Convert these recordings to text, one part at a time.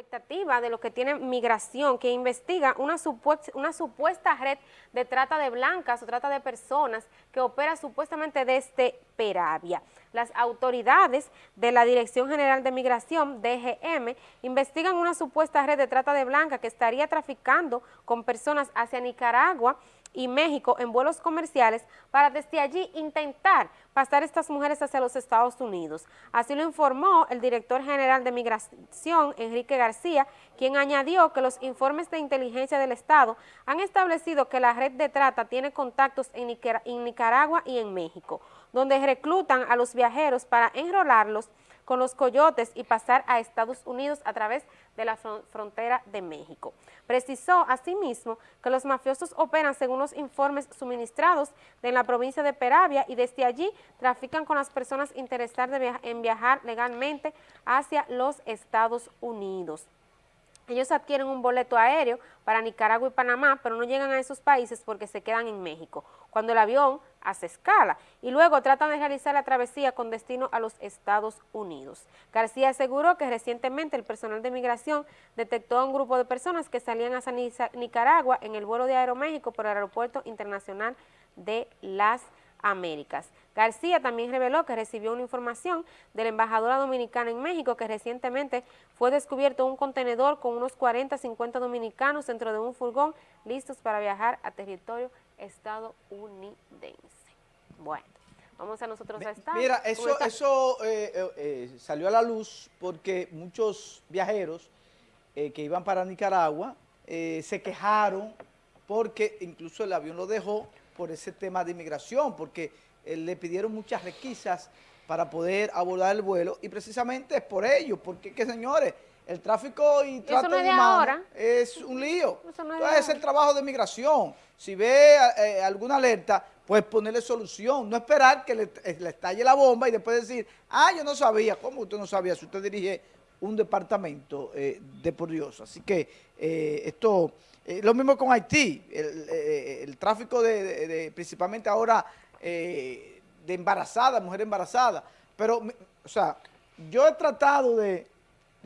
expectativa de lo que tiene migración, que investiga una supuesta, una supuesta red de trata de blancas o trata de personas que opera supuestamente desde Peravia. Las autoridades de la Dirección General de Migración, DGM, investigan una supuesta red de trata de blancas que estaría traficando con personas hacia Nicaragua y México en vuelos comerciales para desde allí intentar pasar estas mujeres hacia los Estados Unidos. Así lo informó el director general de Migración, Enrique García, quien añadió que los informes de inteligencia del Estado han establecido que la red de trata tiene contactos en, Nicaragua y en México, donde reclutan a los viajeros para enrolarlos con los coyotes y pasar a Estados Unidos a través de la frontera de México. Precisó asimismo que los mafiosos operan según los informes suministrados de la provincia de Peravia y desde allí trafican con las personas interesadas en viajar legalmente hacia los Estados Unidos. Ellos adquieren un boleto aéreo para Nicaragua y Panamá, pero no llegan a esos países porque se quedan en México, cuando el avión hace escala, y luego tratan de realizar la travesía con destino a los Estados Unidos. García aseguró que recientemente el personal de migración detectó a un grupo de personas que salían hacia Nicaragua en el vuelo de Aeroméxico por el Aeropuerto Internacional de Las Américas. García también reveló que recibió una información de la embajadora dominicana en México que recientemente fue descubierto un contenedor con unos 40 50 dominicanos dentro de un furgón listos para viajar a territorio estadounidense. Bueno, vamos a nosotros a estar. Mira, eso, eso eh, eh, eh, salió a la luz porque muchos viajeros que iban para Nicaragua se quejaron porque incluso el avión lo dejó por ese tema de inmigración, porque le pidieron muchas requisas para poder abordar el vuelo y precisamente es por ello, porque que señores, el tráfico y trato de humanos es un lío. Entonces es el trabajo de migración. Si ve eh, alguna alerta, pues ponerle solución, no esperar que le, eh, le, estalle la bomba y después decir, ah, yo no sabía. ¿Cómo usted no sabía si usted dirige un departamento de por Dios? Así que esto eh, lo mismo con Haití, el, eh, tráfico de, principalmente ahora eh, de embarazadas, mujeres embarazadas. Pero, o sea, yo he tratado de,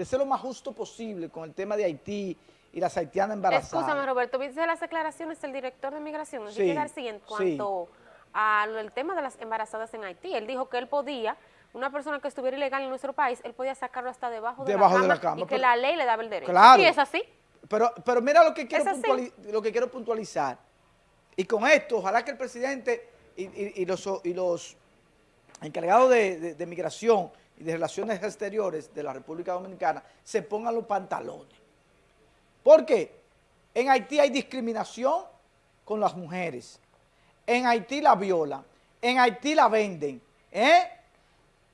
ser lo más justo posible con el tema de Haití y las haitianas embarazadas. Escúchame, Roberto, ¿viste las declaraciones del director de Migración, Enrique García, en cuanto al tema de las embarazadas en Haití? Él dijo que él podía una persona que estuviera ilegal en nuestro país, él podía sacarlo hasta debajo, de, la cama, y que la ley le daba el derecho. Claro. Y es así. Pero, pero mira lo que, quiero lo que quiero puntualizar. Y con esto, ojalá que el presidente y, los, y los, encargados de, migración y de relaciones exteriores de la República Dominicana se pongan los pantalones. ¿Por qué? En Haití hay discriminación con las mujeres. En Haití la violan. En Haití la venden. ¿eh?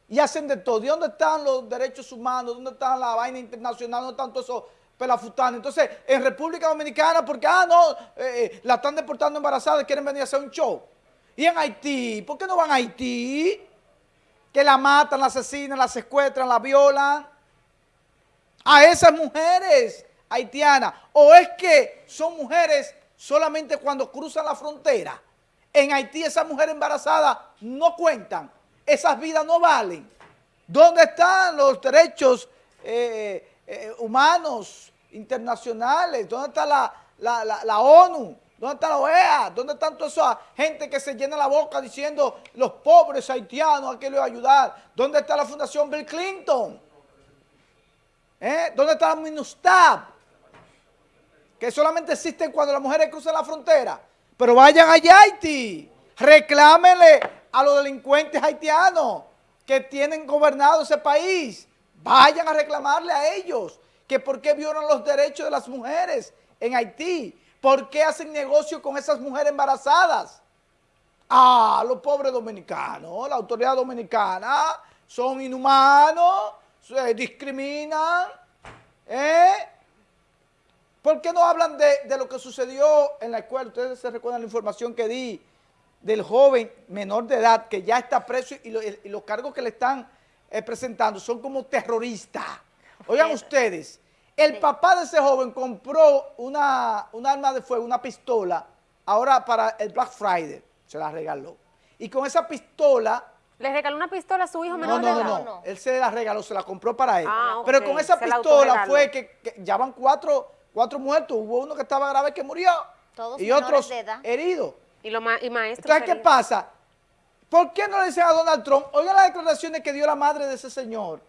Y hacen de todo. ¿Y dónde están los derechos humanos? ¿Dónde está la vaina internacional? ¿Dónde están todos esos pelafutana. Entonces, en República Dominicana, porque, ah, no, eh, eh, la están deportando embarazada quieren venir a hacer un show. Y en Haití, ¿por qué no van a Haití? Que la matan, la asesinan, la secuestran, la violan. A esas mujeres haitianas. ¿O es que son mujeres solamente cuando cruzan la frontera? En Haití esas mujeres embarazadas no cuentan. Esas vidas no valen. ¿Dónde están los derechos eh, humanos internacionales? ¿Dónde está la, ONU? ¿Dónde está la OEA? ¿Dónde están toda esa gente que se llena la boca diciendo los pobres haitianos, a qué le va a ayudar? ¿Dónde está la Fundación Bill Clinton? ¿Eh? ¿Dónde está la MINUSTAB? Que solamente existen cuando las mujeres cruzan la frontera. Pero vayan a Haití, reclámenle a los delincuentes haitianos que tienen gobernado ese país. Vayan a reclamarle a ellos que por qué violan los derechos de las mujeres en Haití, por qué hacen negocio con esas mujeres embarazadas. Ah, los pobres dominicanos, la autoridad dominicana son inhumanos, se discriminan, ¿eh? ¿Por qué no hablan de, lo que sucedió en la escuela? Ustedes se recuerdan la información que di del joven menor de edad que ya está preso y, los cargos que le están eh, presentando son como terroristas. Oigan ustedes, el papá de ese joven compró una, un arma de fuego, una pistola, ahora para el Black Friday, se la regaló. Y con esa pistola ¿Le regaló una pistola a su hijo menor no, de no, edad? No, no, Él se la regaló, se la compró para él. Ah, Pero con esa se pistola fue que, ya van cuatro, cuatro muertos. Hubo uno que estaba grave que murió. Todos y otros heridos. Y, lo ma y maestros Entonces, ¿qué heridos. pasa? ¿Por qué no le dicen a Donald Trump? Oiga las declaraciones que dio la madre de ese señor.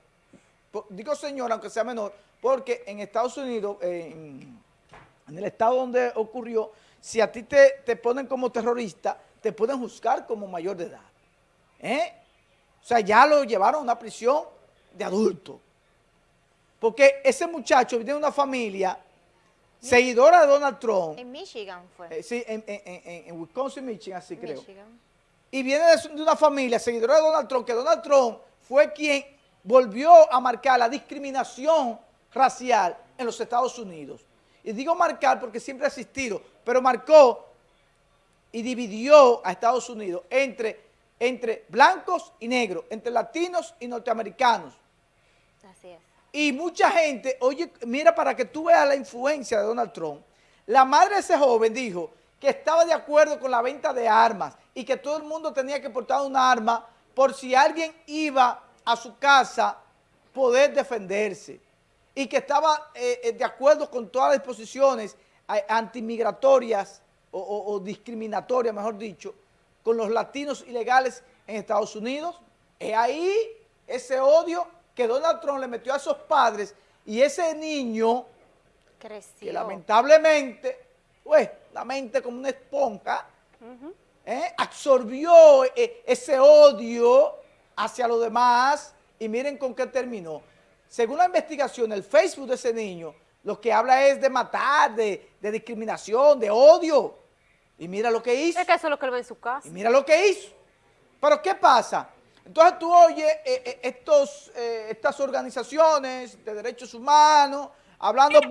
Digo señor, aunque sea menor, porque en Estados Unidos, en, en el estado donde ocurrió, si a ti te, te ponen como terrorista, te pueden juzgar como mayor de edad. ¿Eh? O sea, ya lo llevaron a una prisión de adulto. Porque ese muchacho viene de una familia seguidora de Donald Trump. En Michigan fue. eh, sí, en, en- en- en Wisconsin, Michigan, así creo y viene de una familia seguidora de Donald Trump, que Donald Trump fue quien volvió a marcar la discriminación racial en los Estados Unidos. Y digo marcar porque siempre ha existido, pero marcó y dividió a Estados Unidos entre, entre blancos y negros, entre latinos y norteamericanos. Así es. Y mucha gente, oye, mira para que tú veas la influencia de Donald Trump. La madre de ese joven dijo que estaba de acuerdo con la venta de armas y que todo el mundo tenía que portar un arma por si alguien iba a su casa poder defenderse. Y que estaba eh, eh, de acuerdo con todas las disposiciones antimigratorias o, o- o discriminatorias, mejor dicho, con los latinos ilegales en Estados Unidos. Es ahí ese odio que Donald Trump le metió a esos padres y ese niño Creció. que lamentablemente, pues, la mente como una esponja, ¿eh? absorbió eh, ese odio hacia los demás y miren con qué terminó. Según la investigación, el Facebook de ese niño lo que habla es de matar, de, discriminación, de odio. Y mira lo que hizo. Es que eso es lo que él ve en su casa. Y mira lo que hizo. Pero ¿qué pasa? Entonces tú oyes estos, estas organizaciones de derechos humanos hablando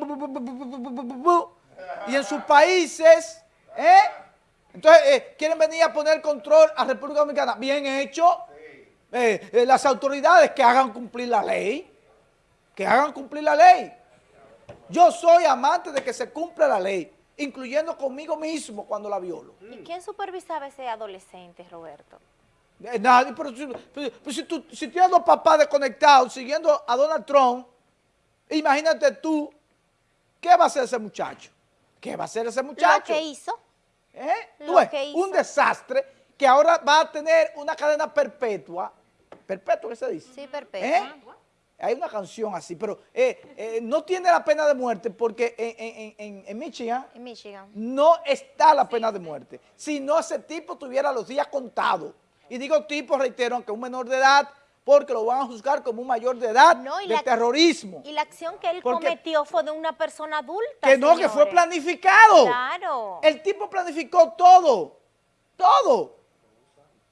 y en sus países, ¿eh? Entonces quieren venir a poner control a República Dominicana. Bien hecho. las autoridades que hagan cumplir la ley. Que hagan cumplir la ley. Yo soy amante de que se cumpla la ley, incluyendo conmigo mismo cuando la violo. ¿Y quién supervisaba a ese adolescente, Roberto? Eh, Nadie, pero, si, pero- pero si, tú, si tienes dos papás desconectados siguiendo a Donald Trump, imagínate tú, ¿qué va a hacer ese muchacho? ¿Qué va a hacer ese muchacho? Lo que hizo. ¿Eh? lo ves, que hizo. Un desastre que ahora va a tener una cadena perpetua. ¿Perpetua qué se dice? Sí, perpetua. ¿Eh? Hay una canción así, pero eh, eh, no tiene la pena de muerte porque en, en- en- en Michigan En Michigan. no está la pena de muerte. Si no, ese tipo tuviera los días contados. Y digo tipo, reitero, aunque un menor de edad, porque lo van a juzgar como un mayor de edad No, y de la- terrorismo. Y la acción que él Porque- cometió fue de una persona adulta. Que no, que fue planificado. Claro. El tipo planificó todo, todo.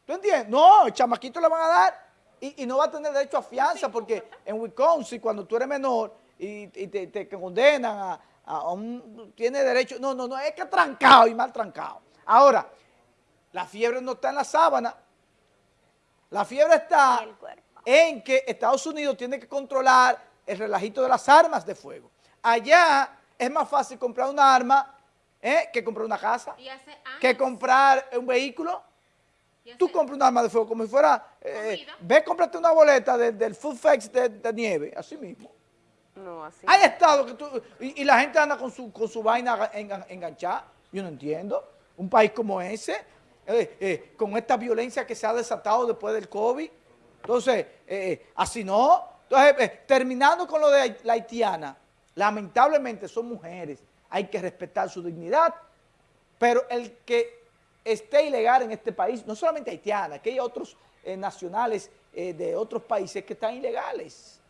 ¿Tú entiendes? No, el chamaquito le van a dar y, y no va a tener derecho a fianza porque en Wisconsin, cuando tú eres menor y, y te, te condenan a, a un... Tiene derecho... No, no, no, es que trancado y mal trancado. Ahora, la fiebre no está en la sábana. La fiebre está en que Estados Unidos tiene que controlar el relajito de las armas de fuego. Allá es más fácil comprar una arma ¿eh? que comprar una casa, que comprar un vehículo. Tú compras un arma de fuego como si fuera, eh, Comida. ve, cómprate una boleta de- del Food Fest de, de nieve, así mismo. No, así. Hay estados que tú, y, y la gente anda con su, con su vaina engan- enganchada, yo no entiendo. Un país como ese, eh, eh, con esta violencia que se ha desatado después del COVID. Entonces, eh, así no. Entonces, eh, terminando con lo de la haitiana, lamentablemente son mujeres, hay que respetar su dignidad, pero el que esté ilegal en este país, no solamente haitiana, que hay otros eh, nacionales eh, de otros países que están ilegales.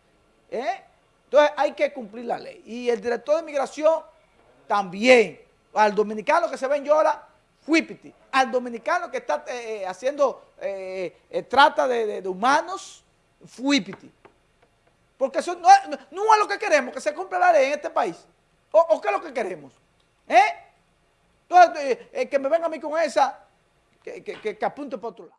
¿eh? Entonces hay que cumplir la ley. Y el director de migración también. Al dominicano que se ve en Yola, fuípiti. Al dominicano que está haciendo trata de, humanos, fuípiti. Porque eso no es, no- no es lo que queremos, que se cumpla la ley en este país. ¿O, o qué es lo que queremos? ¿Eh? Entonces, eh, eh, que me venga a mí con esa, que, que, que, que apunte para otro lado.